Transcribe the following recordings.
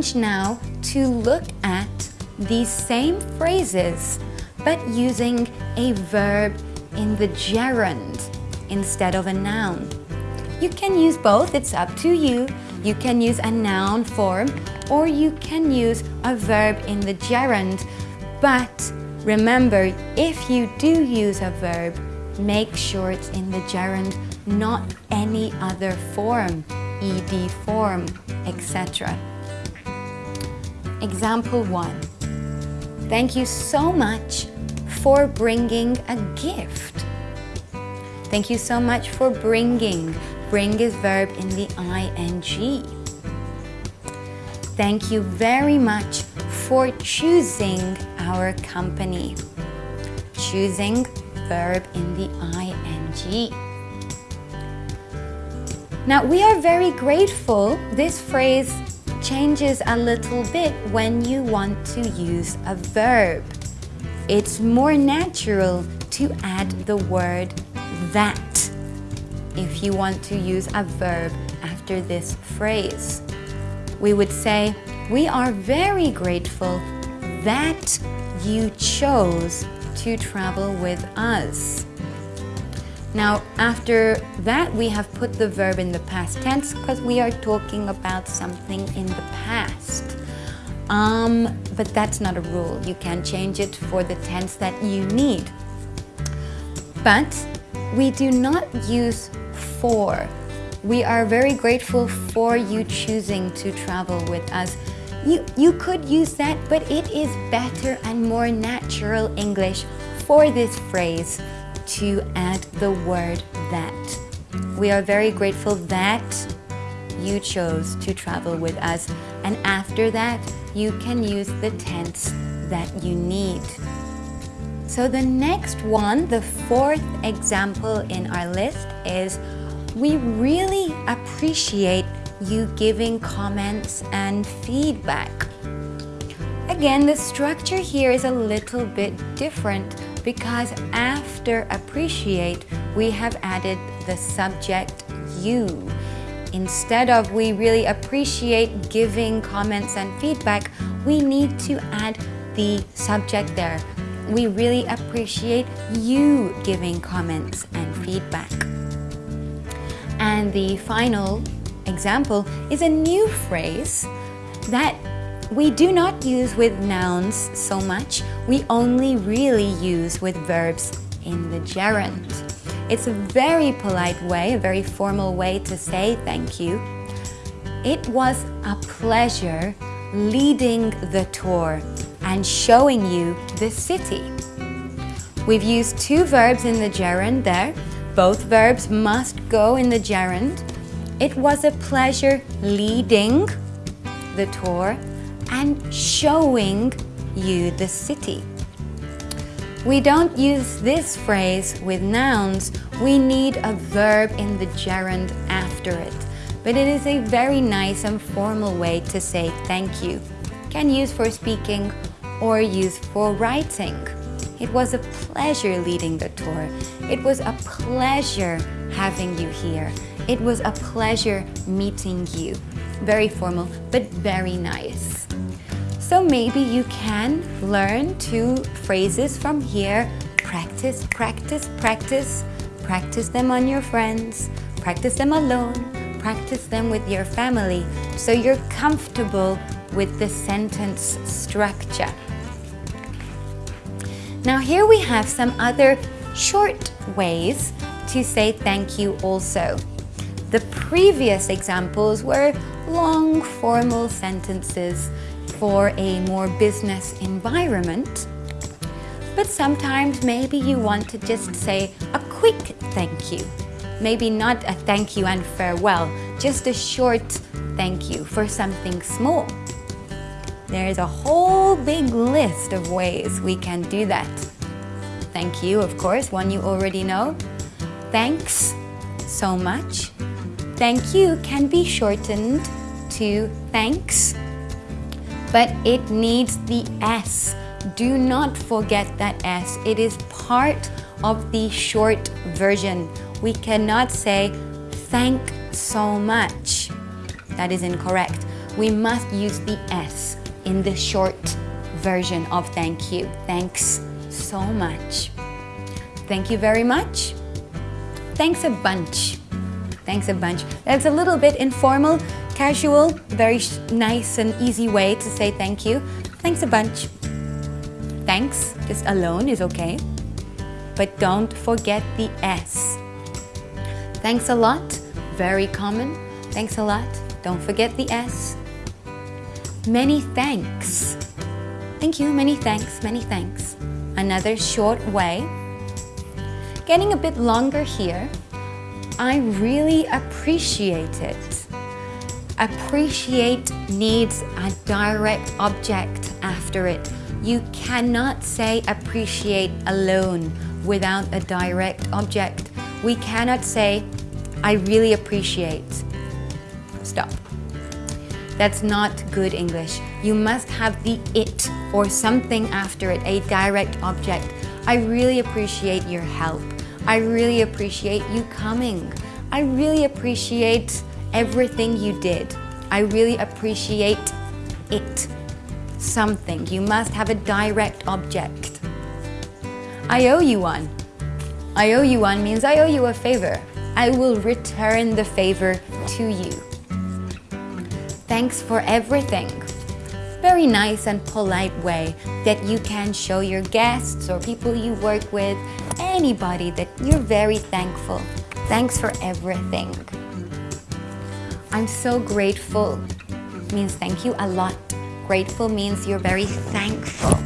let's now to look at these same phrases but using a verb in the gerund instead of a noun. You can use both, it's up to you. You can use a noun form or you can use a verb in the gerund. But remember, if you do use a verb, make sure it's in the gerund, not any other form, ed form, etc. Example 1. Thank you so much for bringing a gift. Thank you so much for bringing. Bring is verb in the ing. Thank you very much for choosing our company. Choosing, verb in the ing. Now we are very grateful. This phrase changes a little bit when you want to use a verb. It's more natural to add the word that if you want to use a verb after this phrase. We would say, we are very grateful that you chose to travel with us. Now, after that, we have put the verb in the past tense because we are talking about something in the past. Um, but that's not a rule. You can change it for the tense that you need. But we do not use for. We are very grateful for you choosing to travel with us. You, you could use that, but it is better and more natural English for this phrase to add the word that. We are very grateful that you chose to travel with us. And after that, you can use the tense that you need. So the next one, the fourth example in our list is we really appreciate you giving comments and feedback. Again, the structure here is a little bit different because after appreciate, we have added the subject you. Instead of we really appreciate giving comments and feedback, we need to add the subject there. We really appreciate you giving comments and feedback. And the final example is a new phrase that we do not use with nouns so much. We only really use with verbs in the gerund. It's a very polite way, a very formal way to say thank you. It was a pleasure leading the tour and showing you the city. We've used two verbs in the gerund there. Both verbs must go in the gerund. It was a pleasure leading the tour and showing you the city. We don't use this phrase with nouns. We need a verb in the gerund after it. But it is a very nice and formal way to say thank you. Can use for speaking or use for writing. It was a pleasure leading the tour. It was a pleasure having you here. It was a pleasure meeting you. Very formal, but very nice. So maybe you can learn two phrases from here. Practice, practice, practice. Practice them on your friends. Practice them alone. Practice them with your family so you're comfortable with the sentence structure. Now here we have some other short ways to say thank you also. The previous examples were long formal sentences for a more business environment. But sometimes maybe you want to just say a quick thank you. Maybe not a thank you and farewell, just a short thank you for something small. There is a whole big list of ways we can do that. Thank you, of course, one you already know. Thanks so much. Thank you can be shortened to thanks, but it needs the S. Do not forget that S. It is part of the short version. We cannot say thank so much. That is incorrect we must use the S in the short version of thank you. Thanks so much. Thank you very much. Thanks a bunch. Thanks a bunch. That's a little bit informal, casual, very nice and easy way to say thank you. Thanks a bunch. Thanks, just alone is okay. But don't forget the S. Thanks a lot, very common. Thanks a lot, don't forget the S. Many thanks. Thank you, many thanks, many thanks. Another short way. Getting a bit longer here. I really appreciate it. Appreciate needs a direct object after it. You cannot say appreciate alone without a direct object. We cannot say, I really appreciate. Stop. That's not good English. You must have the it or something after it, a direct object. I really appreciate your help. I really appreciate you coming. I really appreciate everything you did. I really appreciate it. Something. You must have a direct object. I owe you one. I owe you one means I owe you a favor. I will return the favor to you. Thanks for everything. Very nice and polite way that you can show your guests or people you work with, anybody that you're very thankful. Thanks for everything. I'm so grateful means thank you a lot. Grateful means you're very thankful.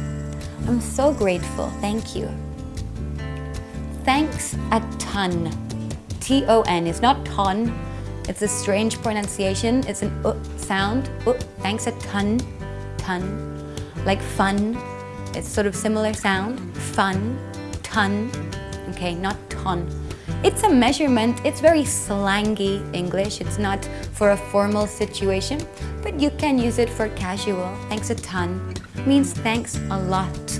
I'm so grateful, thank you. Thanks a ton. T-O-N, it's not ton, it's a strange pronunciation. It's an uh sound. Uh, thanks a ton, ton. Like fun. It's sort of similar sound. Fun, ton. Okay, not ton. It's a measurement. It's very slangy English. It's not for a formal situation, but you can use it for casual. Thanks a ton means thanks a lot.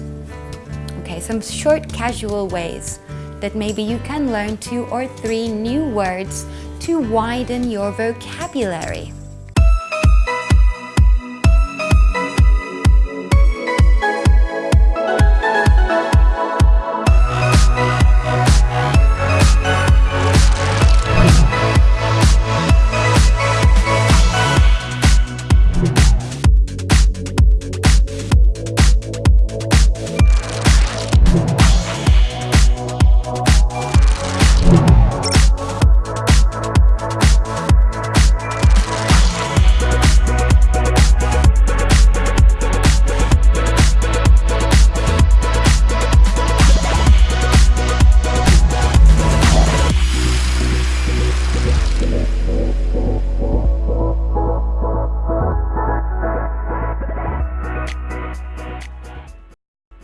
Okay, some short casual ways that maybe you can learn two or three new words to widen your vocabulary.